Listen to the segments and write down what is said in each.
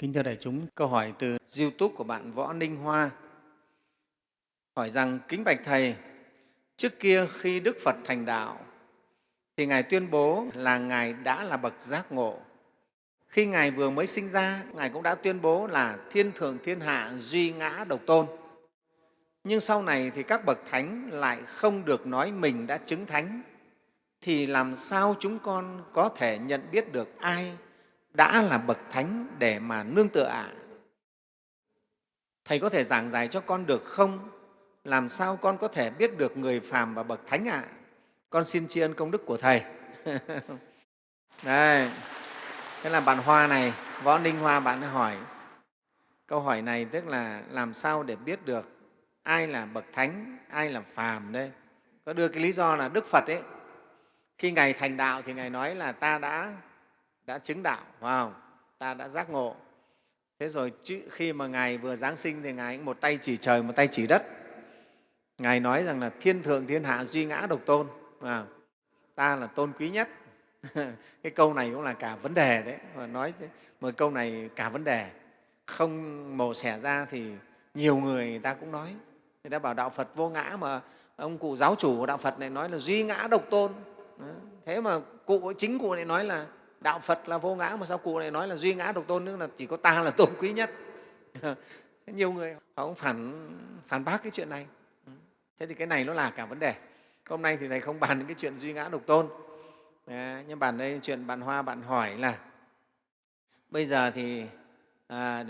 Kính thưa đại chúng, câu hỏi từ YouTube của bạn Võ Ninh Hoa hỏi rằng kính bạch thầy, trước kia khi Đức Phật thành đạo thì ngài tuyên bố là ngài đã là bậc giác ngộ. Khi ngài vừa mới sinh ra, ngài cũng đã tuyên bố là thiên thượng thiên hạ duy ngã độc tôn. Nhưng sau này thì các bậc thánh lại không được nói mình đã chứng thánh thì làm sao chúng con có thể nhận biết được ai đã là bậc thánh để mà nương tựa ạ? À? Thầy có thể giảng giải cho con được không? Làm sao con có thể biết được người phàm và bậc thánh ạ? À? Con xin tri ân công đức của Thầy. Đây, thế là bạn Hoa này, Võ Ninh Hoa bạn hỏi. Câu hỏi này tức là làm sao để biết được ai là bậc thánh, ai là phàm đây? Có đưa cái lý do là Đức Phật ấy, khi Ngài thành đạo thì Ngài nói là ta đã đã chứng đạo, wow, ta đã giác ngộ. Thế rồi khi mà Ngài vừa Giáng sinh thì Ngài một tay chỉ trời, một tay chỉ đất. Ngài nói rằng là thiên thượng thiên hạ duy ngã độc tôn, à, ta là tôn quý nhất. cái câu này cũng là cả vấn đề đấy, mà nói một câu này cả vấn đề. Không mổ xẻ ra thì nhiều người, người ta cũng nói. Người ta bảo Đạo Phật vô ngã mà ông cụ giáo chủ của Đạo Phật này nói là duy ngã độc tôn. Thế mà cụ chính cụ lại nói là đạo phật là vô ngã mà sao cụ lại nói là duy ngã độc tôn tức là chỉ có ta là tôn quý nhất? Nhiều người họ cũng phản phản bác cái chuyện này. Thế thì cái này nó là cả vấn đề. Hôm nay thì thầy không bàn những cái chuyện duy ngã độc tôn. À, nhưng bàn đây chuyện bạn hoa bạn hỏi là bây giờ thì à,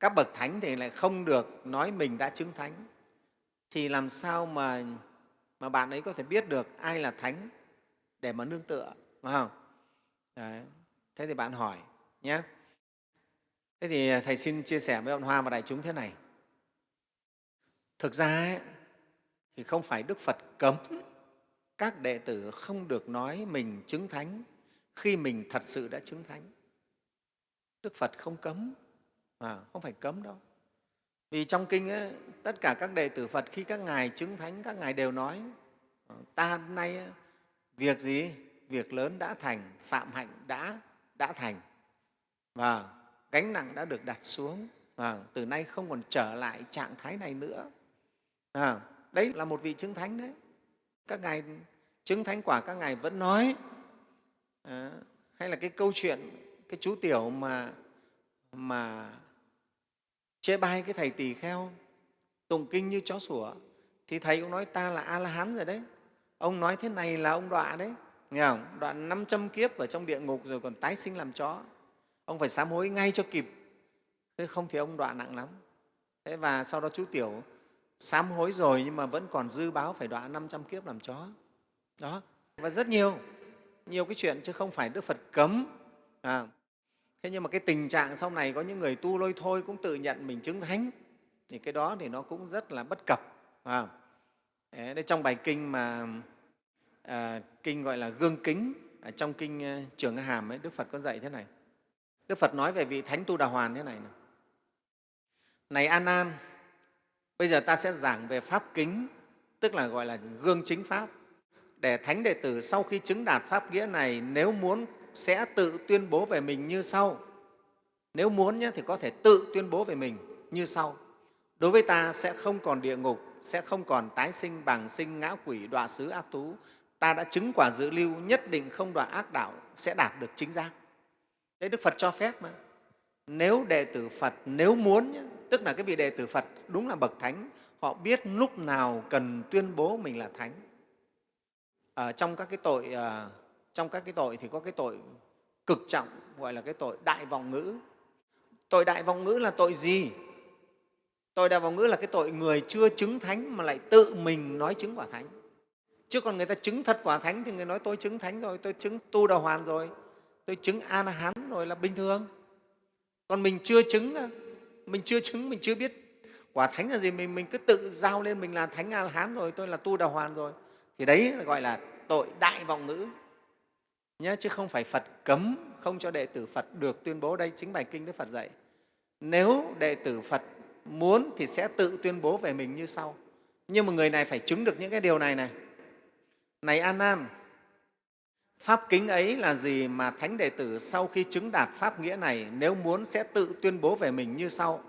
các bậc thánh thì lại không được nói mình đã chứng thánh. Thì làm sao mà mà bạn ấy có thể biết được ai là thánh để mà nương tựa phải không? Đấy. Thế thì bạn hỏi nhé. Thế thì Thầy xin chia sẻ với bạn Hoa và đại chúng thế này. Thực ra ấy, thì không phải Đức Phật cấm các đệ tử không được nói mình chứng thánh khi mình thật sự đã chứng thánh. Đức Phật không cấm, à, không phải cấm đâu. Vì trong kinh ấy, tất cả các đệ tử Phật khi các ngài chứng thánh, các ngài đều nói ờ, ta nay ờ, việc gì việc lớn đã thành, phạm hạnh đã, đã thành và gánh nặng đã được đặt xuống và từ nay không còn trở lại trạng thái này nữa. À, đấy là một vị chứng thánh đấy. Các ngài chứng thánh quả các ngài vẫn nói à, hay là cái câu chuyện cái chú tiểu mà mà chê bai cái thầy tỳ kheo tụng kinh như chó sủa thì thầy cũng nói ta là a la hán rồi đấy ông nói thế này là ông đọa đấy nghe không? đoạn 500 kiếp ở trong địa ngục rồi còn tái sinh làm chó. Ông phải sám hối ngay cho kịp. Thế không thì ông đoạn nặng lắm. Thế và sau đó chú tiểu sám hối rồi nhưng mà vẫn còn dư báo phải đoạn 500 kiếp làm chó. Đó. Và rất nhiều nhiều cái chuyện chứ không phải đức phật cấm. À. thế nhưng mà cái tình trạng sau này có những người tu lôi thôi cũng tự nhận mình chứng thánh thì cái đó thì nó cũng rất là bất cập. À. Đấy, trong bài kinh mà à, kinh gọi là gương kính ở trong kinh ờ, Trường Hàm ấy, Đức Phật có dạy thế này. Đức Phật nói về vị Thánh Tu Đà Hoàn thế này. Này, này An an bây giờ ta sẽ giảng về Pháp kính, tức là gọi là gương chính Pháp. Để Thánh đệ tử sau khi chứng đạt Pháp nghĩa này, nếu muốn sẽ tự tuyên bố về mình như sau. Nếu muốn nhé, thì có thể tự tuyên bố về mình như sau. Đối với ta sẽ không còn địa ngục, sẽ không còn tái sinh, bằng sinh, ngã quỷ, đọa xứ, ác tú, ta đã chứng quả dự lưu nhất định không đoạn ác đạo sẽ đạt được chính giác. Đấy đức phật cho phép mà. Nếu đệ tử phật nếu muốn nhé, tức là cái vị đệ tử phật đúng là bậc thánh họ biết lúc nào cần tuyên bố mình là thánh. Ở trong các cái tội ờ, trong các cái tội thì có cái tội cực trọng gọi là cái tội đại vọng ngữ. Tội đại vọng ngữ là tội gì? Tội đại vọng ngữ là cái tội người chưa chứng thánh mà lại tự mình nói chứng quả thánh chứ còn người ta chứng thật quả thánh thì người nói tôi chứng thánh rồi, tôi chứng tu đà hoàn rồi, tôi chứng an hán rồi là bình thường. Còn mình chưa chứng mình chưa chứng, mình chưa biết quả thánh là gì, mình mình cứ tự giao lên mình là thánh an hán rồi, tôi là tu đà hoàn rồi. Thì đấy là gọi là tội đại vọng ngữ. Nhé chứ không phải phật cấm, không cho đệ tử phật được tuyên bố. Đây chính bài kinh đức phật dạy. Nếu đệ tử phật muốn thì sẽ tự tuyên bố về mình như sau. Nhưng mà người này phải chứng được những cái điều này này này An Nam Pháp kính ấy là gì mà Thánh Đệ tử sau khi chứng đạt Pháp nghĩa này nếu muốn sẽ tự tuyên bố về mình như sau.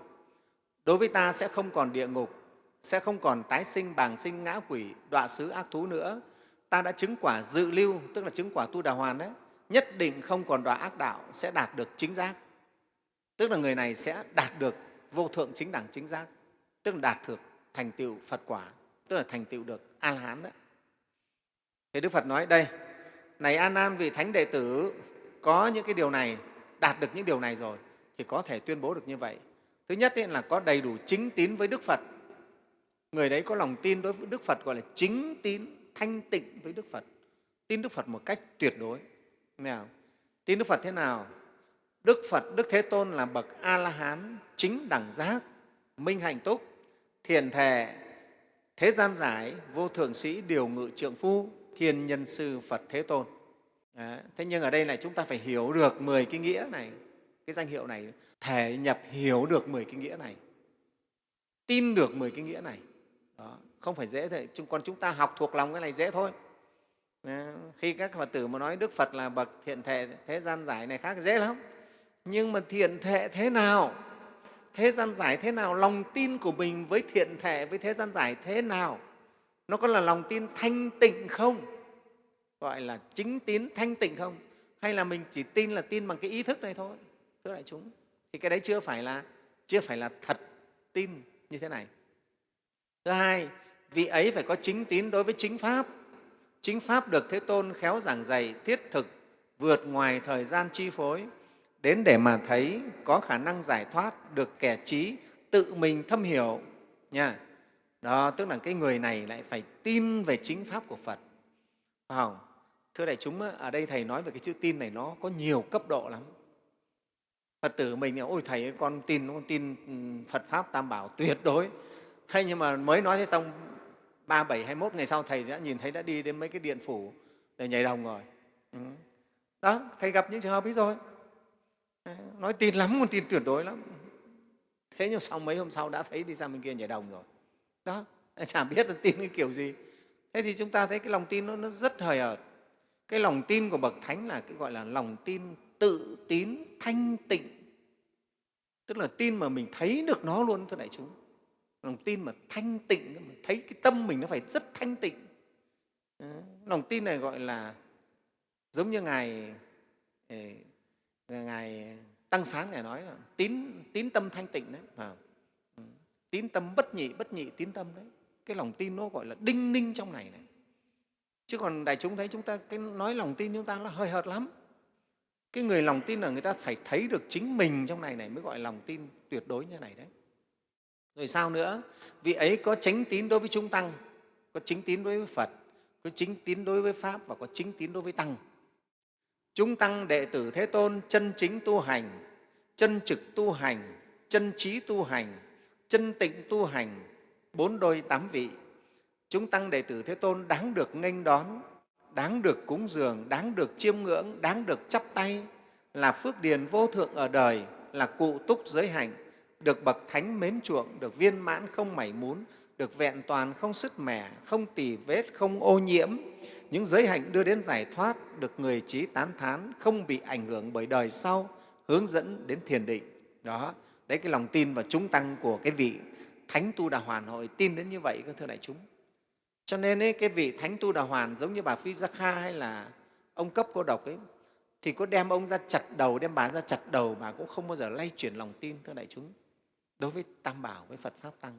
Đối với ta sẽ không còn địa ngục, sẽ không còn tái sinh, bàng sinh, ngã quỷ, đọa xứ, ác thú nữa. Ta đã chứng quả dự lưu, tức là chứng quả tu đà hoàn đấy, nhất định không còn đọa ác đạo, sẽ đạt được chính giác. Tức là người này sẽ đạt được vô thượng chính đẳng chính giác, tức là đạt được thành tựu Phật quả, tức là thành tựu được A-la-hán đấy. Thì Đức Phật nói đây, này An An vị thánh đệ tử có những cái điều này, đạt được những điều này rồi thì có thể tuyên bố được như vậy. Thứ nhất là có đầy đủ chính tín với Đức Phật. Người đấy có lòng tin đối với Đức Phật gọi là chính tín, thanh tịnh với Đức Phật. Tin Đức Phật một cách tuyệt đối. Nào, tin Đức Phật thế nào? Đức Phật, Đức Thế Tôn là bậc A-la-hán, chính đẳng giác, minh hạnh túc, thiền thề, thế gian giải, vô thượng sĩ, điều ngự trượng phu, thiên nhân sư Phật Thế Tôn. Đấy. Thế nhưng ở đây này chúng ta phải hiểu được 10 cái nghĩa này, cái danh hiệu này, thể nhập hiểu được 10 cái nghĩa này, tin được 10 cái nghĩa này. Đó. Không phải dễ thôi, còn chúng ta học thuộc lòng cái này dễ thôi. Đấy. Khi các Phật tử mà nói Đức Phật là bậc thiện thể thế gian giải này khác dễ lắm. Nhưng mà thiện thể thế nào? Thế gian giải thế nào? Lòng tin của mình với thiện thể, với thế gian giải thế nào? Nó có là lòng tin thanh tịnh không? Gọi là chính tín thanh tịnh không? Hay là mình chỉ tin là tin bằng cái ý thức này thôi, thưa đại chúng? Thì cái đấy chưa phải là, chưa phải là thật tin như thế này. Thứ hai, vị ấy phải có chính tín đối với chính pháp. Chính pháp được thế tôn khéo giảng dạy thiết thực, vượt ngoài thời gian chi phối, đến để mà thấy có khả năng giải thoát được kẻ trí tự mình thâm hiểu, nha đó, tức là cái người này lại phải tin về chính pháp của phật. Phải không? Thưa đại chúng ở đây thầy nói về cái chữ tin này nó có nhiều cấp độ lắm. Phật tử mình ôi thầy con tin con tin phật pháp tam bảo tuyệt đối. Hay nhưng mà mới nói thế xong, ba, bảy, hai mốt ngày sau thầy đã nhìn thấy đã đi đến mấy cái điện phủ để nhảy đồng rồi. Ừ. đó, thầy gặp những trường hợp ấy rồi. Nói tin lắm, con tin tuyệt đối lắm. Thế nhưng sau mấy hôm sau đã thấy đi sang bên kia nhảy đồng rồi đó chả biết là tin cái kiểu gì. Thế thì chúng ta thấy cái lòng tin nó, nó rất hời hợt. Cái lòng tin của bậc thánh là cái gọi là lòng tin tự tín thanh tịnh. Tức là tin mà mình thấy được nó luôn thưa đại chúng. Lòng tin mà thanh tịnh mà thấy cái tâm mình nó phải rất thanh tịnh. Lòng tin này gọi là giống như ngài ngài tăng sáng ngài nói là tín tín tâm thanh tịnh đấy tín tâm bất nhị bất nhị tín tâm đấy. Cái lòng tin nó gọi là đinh ninh trong này này. Chứ còn đại chúng thấy chúng ta, cái nói lòng tin chúng ta nó hơi hợt lắm. Cái người lòng tin là người ta phải thấy được chính mình trong này này mới gọi là lòng tin tuyệt đối như này đấy. Rồi sao nữa? Vị ấy có chánh tín đối với chúng tăng, có chính tín đối với phật, có chính tín đối với pháp và có chính tín đối với tăng. Chúng tăng đệ tử thế tôn chân chính tu hành, chân trực tu hành, chân trí tu hành chân tịnh tu hành, bốn đôi tám vị. Chúng tăng đệ tử Thế Tôn đáng được nghênh đón, đáng được cúng dường, đáng được chiêm ngưỡng, đáng được chắp tay, là phước điền vô thượng ở đời, là cụ túc giới hạnh, được bậc thánh mến chuộng, được viên mãn không mảy muốn được vẹn toàn không sứt mẻ, không tì vết, không ô nhiễm. Những giới hạnh đưa đến giải thoát, được người trí tán thán, không bị ảnh hưởng bởi đời sau, hướng dẫn đến thiền định. Đó, đấy cái lòng tin và chúng tăng của cái vị thánh tu đà hoàn hội tin đến như vậy các thưa đại chúng. Cho nên ấy, cái vị thánh tu đà hoàn giống như bà phi gia kha hay là ông cấp cô độc ấy thì có đem ông ra chặt đầu đem bà ra chặt đầu bà cũng không bao giờ lay chuyển lòng tin thưa đại chúng đối với tam bảo với phật pháp tăng.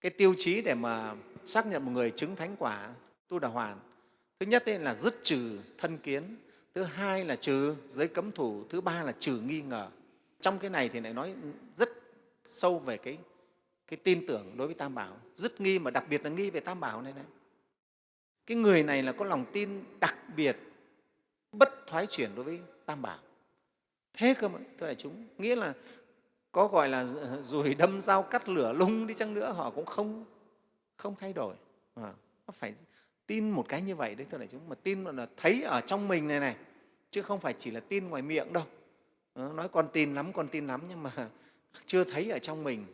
Cái tiêu chí để mà xác nhận một người chứng thánh quả tu đà hoàn thứ nhất ấy là dứt trừ thân kiến thứ hai là trừ giới cấm thủ thứ ba là trừ nghi ngờ trong cái này thì lại nói rất sâu về cái, cái tin tưởng đối với Tam Bảo, rất nghi mà đặc biệt là nghi về Tam Bảo này này. Cái người này là có lòng tin đặc biệt, bất thoái chuyển đối với Tam Bảo. Thế cơ mà, thưa đại chúng, nghĩa là có gọi là rùi đâm dao cắt lửa lung đi chăng nữa họ cũng không không thay đổi. À, nó phải tin một cái như vậy đấy thưa đại chúng, mà tin là thấy ở trong mình này này, chứ không phải chỉ là tin ngoài miệng đâu Ờ, nói con tin lắm, con tin lắm nhưng mà chưa thấy ở trong mình.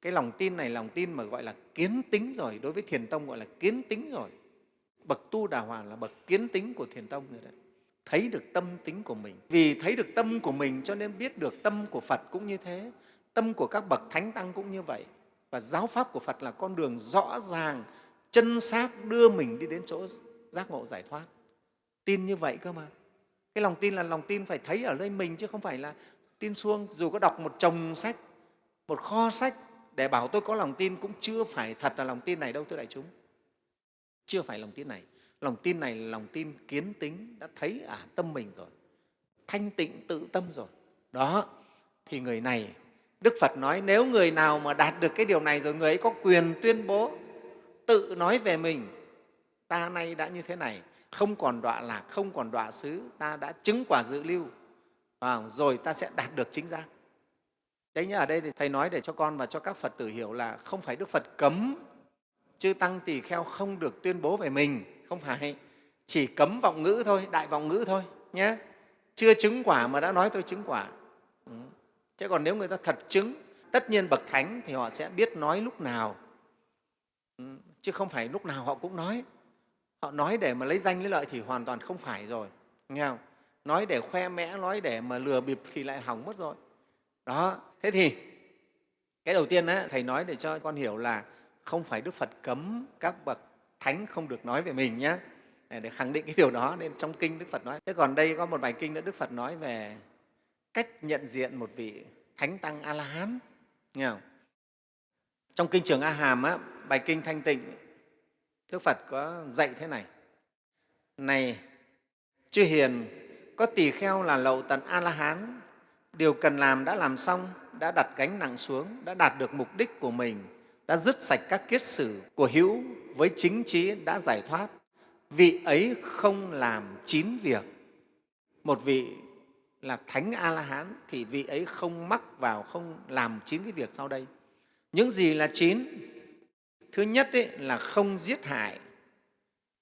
Cái lòng tin này, lòng tin mà gọi là kiến tính rồi, đối với thiền tông gọi là kiến tính rồi. Bậc tu đà hoàng là bậc kiến tính của thiền tông rồi đấy. Thấy được tâm tính của mình. Vì thấy được tâm của mình cho nên biết được tâm của phật cũng như thế. Tâm của các bậc thánh tăng cũng như vậy. Và giáo pháp của phật là con đường rõ ràng, chân xác đưa mình đi đến chỗ giác ngộ giải thoát. Tin như vậy cơ mà cái lòng tin là lòng tin phải thấy ở nơi mình chứ không phải là tin xuông dù có đọc một chồng sách, một kho sách để bảo tôi có lòng tin cũng chưa phải thật là lòng tin này đâu, thưa đại chúng. Chưa phải lòng tin này. Lòng tin này là lòng tin kiến tính đã thấy ở tâm mình rồi. Thanh tịnh tự tâm rồi. Đó, thì người này, đức phật nói nếu người nào mà đạt được cái điều này rồi, người ấy có quyền tuyên bố tự nói về mình, ta nay đã như thế này không còn đọa lạc không còn đọa xứ ta đã chứng quả dự lưu. À, rồi ta sẽ đạt được chính giác. Đấy nhá ở đây thì thầy nói để cho con và cho các phật tử hiểu là không phải đức phật cấm chư tăng tỳ kheo không được tuyên bố về mình. Không phải. Chỉ cấm vọng ngữ thôi đại vọng ngữ thôi nhé chưa chứng quả mà đã nói tôi chứng quả. Ừ. chứ còn nếu người ta thật chứng tất nhiên bậc thánh thì họ sẽ biết nói lúc nào. Ừ. chứ không phải lúc nào họ cũng nói họ nói để mà lấy danh lấy lợi thì hoàn toàn không phải rồi nghe không? Nói để khoe mẽ nói để mà lừa bịp thì lại hỏng mất rồi. Đó thế thì cái đầu tiên á, thầy nói để cho con hiểu là không phải đức phật cấm các bậc thánh không được nói về mình nhé để khẳng định cái điều đó nên trong kinh đức phật nói. Thế còn đây có một bài kinh nữa đức phật nói về cách nhận diện một vị thánh tăng a la hán nghe không? Trong kinh trường a hàm á, bài kinh thanh tịnh đức phật có dạy thế này. Này, chư hiền, có tỳ kheo là lậu tận a la hán điều cần làm đã làm xong, đã đặt gánh nặng xuống, đã đạt được mục đích của mình, đã dứt sạch các kiết sử của hữu với chính trí đã giải thoát. Vị ấy không làm chín việc. Một vị là thánh a la hán thì vị ấy không mắc vào, không làm chín cái việc sau đây. Những gì là chín thứ nhất ấy, là không giết hại.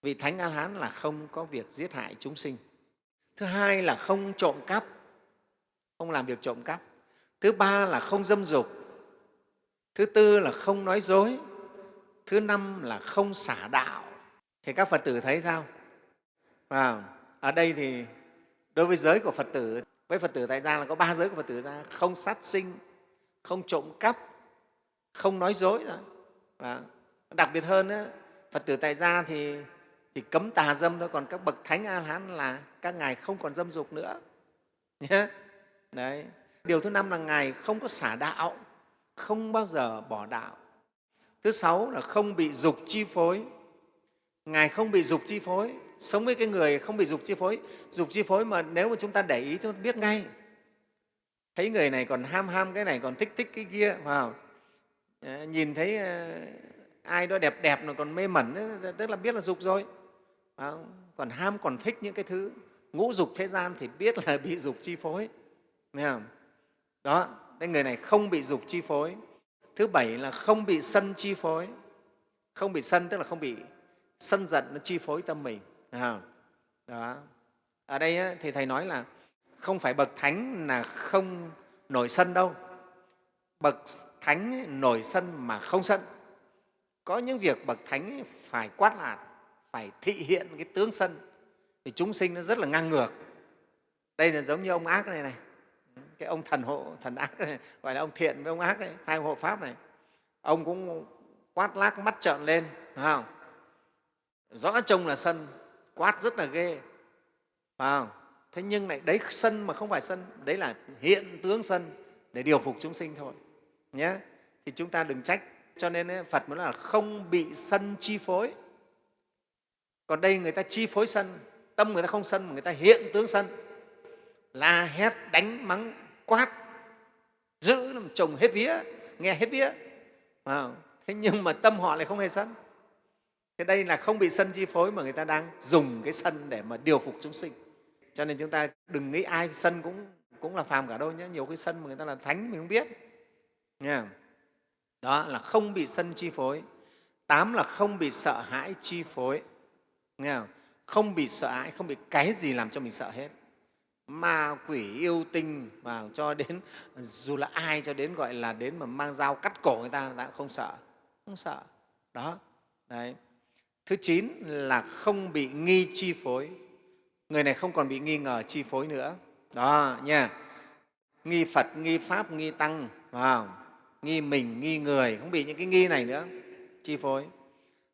Vị thánh a la hán là không có việc giết hại chúng sinh. Thứ hai là không trộm cắp. Không làm việc trộm cắp. Thứ ba là không dâm dục. Thứ tư là không nói dối. Thứ năm là không xả đạo. Thì các phật tử thấy sao? Và ở đây thì đối với giới của phật tử với phật tử tại gia là có ba giới của phật tử ra. Không sát sinh không trộm cắp không nói dối rồi và đặc biệt hơn đó, phật tử tại gia thì thì cấm tà dâm thôi còn các bậc thánh a la hán là các ngài không còn dâm dục nữa. Đấy. Điều thứ năm là ngài không có xả đạo không bao giờ bỏ đạo. Thứ sáu là không bị dục chi phối. Ngài không bị dục chi phối. Sống với cái người không bị dục chi phối dục chi phối mà nếu mà chúng ta để ý chúng ta biết ngay. Thấy người này còn ham ham cái này còn thích thích cái kia vào nhìn thấy ờ, ai đó đẹp đẹp rồi còn mê mẩn tức là biết là dục rồi. Còn ham còn thích những cái thứ ngũ dục thế gian thì biết là bị dục chi phối. Thấy không? đó cái người này không bị dục chi phối. Thứ bảy là không bị sân chi phối. Không bị sân tức là không bị sân giận nó chi phối tâm mình. À, đó. Ở đây thì thầy nói là không phải bậc thánh là không nổi sân đâu. Bậc thánh nổi sân mà không sân có những việc bậc thánh phải quát lạt, phải thị hiện cái tướng sân, thì chúng sinh nó rất là ngang ngược. Đây là giống như ông ác này này. Cái ông thần hộ, thần ác này, gọi là ông thiện với ông ác này hai hộ pháp này. Ông cũng quát lác mắt trợn lên, phải không? Rõ trông là sân, quát rất là ghê, phải không? Thế nhưng lại đấy, sân mà không phải sân, đấy là hiện tướng sân để điều phục chúng sinh thôi, nhé. Thì chúng ta đừng trách cho nên phật mới là không bị sân chi phối. Còn đây người ta chi phối sân tâm người ta không sân mà người ta hiện tướng sân. La hét đánh mắng quát giữ làm chồng hết vía nghe hết vía. À, thế nhưng mà tâm họ lại không hề sân. Thế đây là không bị sân chi phối mà người ta đang dùng cái sân để mà điều phục chúng sinh. Cho nên chúng ta đừng nghĩ ai sân cũng cũng là phàm cả đâu nhé. Nhiều cái sân mà người ta là thánh mình không biết. Nha đó là không bị sân chi phối. Tám là không bị sợ hãi chi phối. Nghe không? không bị sợ hãi, không bị cái gì làm cho mình sợ hết. Ma quỷ yêu tinh mà cho đến, dù là ai cho đến gọi là đến mà mang dao cắt cổ người ta ta không sợ không sợ. Đó, đấy. Thứ chín là không bị nghi chi phối. Người này không còn bị nghi ngờ chi phối nữa. Đó, nha. Nghi phật, nghi pháp, nghi tăng vào nghi mình, nghi người, không bị những cái nghi này nữa. Chi phối.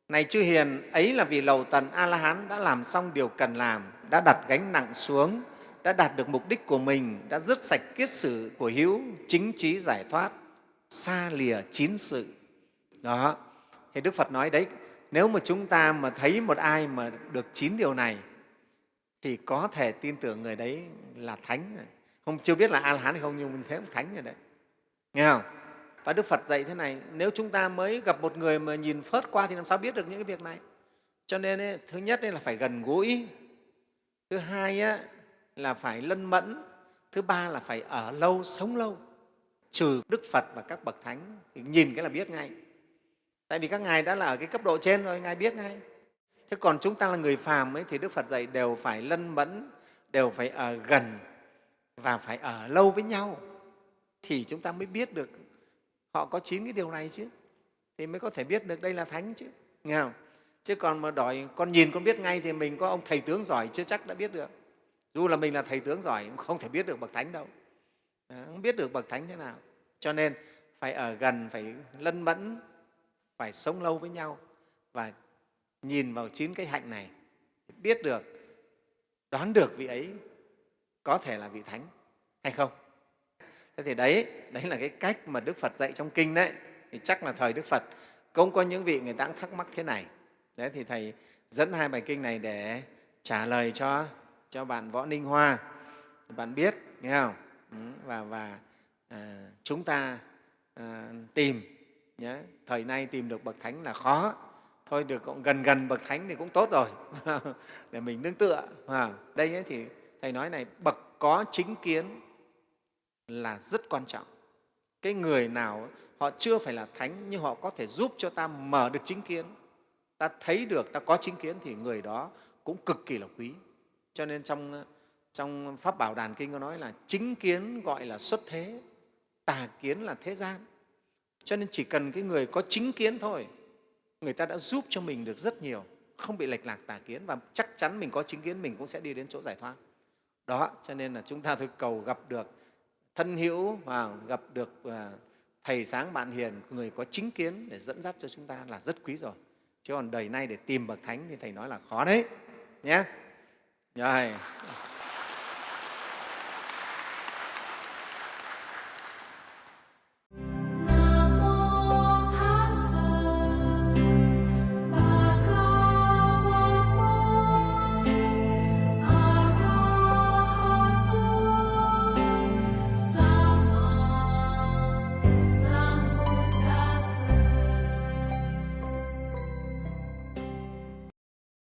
Này chư hiền, ấy là vì lầu tần a la hán đã làm xong điều cần làm, đã đặt gánh nặng xuống, đã đạt được mục đích của mình, đã dứt sạch kiết sử của hữu, chính trí giải thoát, xa lìa chín sự. Đó. Thì đức phật nói đấy, nếu mà chúng ta mà thấy một ai mà được chín điều này, thì có thể tin tưởng người đấy là thánh. Rồi. không, chưa biết là a la hán hay không, nhưng mình thấy cũng thánh rồi đấy. Nghe không? Và đức phật dạy thế này nếu chúng ta mới gặp một người mà nhìn phớt qua thì làm sao biết được những cái việc này? Cho nên ấy, thứ nhất ấy là phải gần gũi thứ hai ấy, là phải lân mẫn thứ ba là phải ở lâu sống lâu. Trừ đức phật và các bậc thánh thì nhìn cái là biết ngay. Tại vì các ngài đã là ở cái cấp độ trên rồi ngài biết ngay. Thế còn chúng ta là người phàm ấy thì đức phật dạy đều phải lân mẫn đều phải ở gần và phải ở lâu với nhau thì chúng ta mới biết được họ có chín cái điều này chứ. Thì mới có thể biết được đây là thánh chứ. Nghe không? Chứ còn mà đòi, con nhìn, con biết ngay thì mình có ông thầy tướng giỏi chưa chắc đã biết được. Dù là mình là thầy tướng giỏi, cũng không thể biết được bậc thánh đâu. Không biết được bậc thánh thế nào. Cho nên phải ở gần, phải lân mẫn, phải sống lâu với nhau và nhìn vào chín cái hạnh này. Biết được, đoán được vị ấy có thể là vị thánh. Hay không? Thế thì đấy đấy là cái cách mà đức phật dạy trong kinh đấy. Thì chắc là thời đức phật cũng có những vị người ta cũng thắc mắc thế này. Đấy thì thầy dẫn hai bài kinh này để trả lời cho cho bạn võ ninh hoa. Bạn biết nghe không? Ừ, và và à, chúng ta à, tìm nhé. thời nay tìm được bậc thánh là khó. Thôi được cũng gần gần bậc thánh thì cũng tốt rồi. Để mình nương tựa à, đây ấy thì thầy nói này bậc có chính kiến là rất quan trọng. Cái người nào họ chưa phải là thánh, nhưng họ có thể giúp cho ta mở được chính kiến. Ta thấy được, ta có chính kiến thì người đó cũng cực kỳ là quý. Cho nên trong trong pháp bảo đàn kinh có nói là chính kiến gọi là xuất thế, tà kiến là thế gian. Cho nên chỉ cần cái người có chính kiến thôi, người ta đã giúp cho mình được rất nhiều, không bị lệch lạc tà kiến và chắc chắn mình có chính kiến, mình cũng sẽ đi đến chỗ giải thoát. Đó, cho nên là chúng ta thôi cầu gặp được thân hữu và gặp được à, thầy sáng bạn hiền, người có chính kiến để dẫn dắt cho chúng ta là rất quý rồi. Chứ còn đời nay để tìm bậc thánh thì thầy nói là khó đấy, nhé. Rồi.